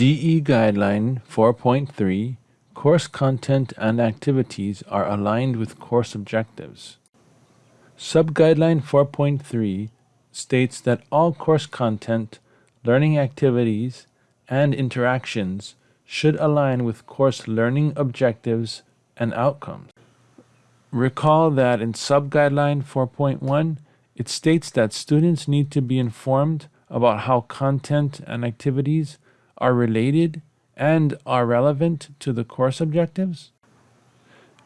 DE Guideline 4.3 Course content and activities are aligned with course objectives. Subguideline 4.3 states that all course content, learning activities, and interactions should align with course learning objectives and outcomes. Recall that in Subguideline 4.1, it states that students need to be informed about how content and activities are related and are relevant to the course objectives.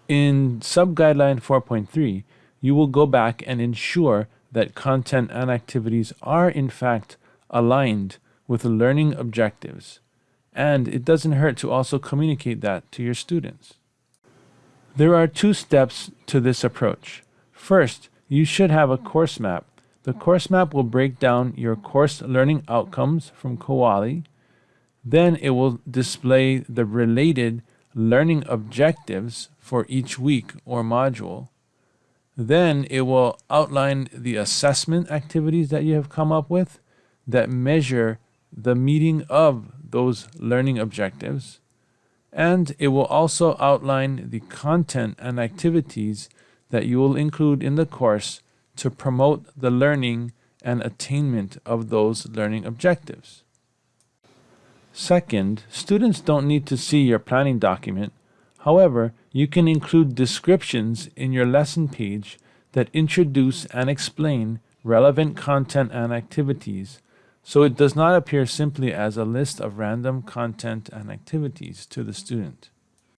In sub-guideline 4.3, you will go back and ensure that content and activities are in fact aligned with the learning objectives. And it doesn't hurt to also communicate that to your students. There are two steps to this approach. First, you should have a course map. The course map will break down your course learning outcomes from Kuali. Then it will display the related learning objectives for each week or module. Then it will outline the assessment activities that you have come up with that measure the meeting of those learning objectives and it will also outline the content and activities that you will include in the course to promote the learning and attainment of those learning objectives. Second, students don't need to see your planning document. However, you can include descriptions in your lesson page that introduce and explain relevant content and activities so it does not appear simply as a list of random content and activities to the student.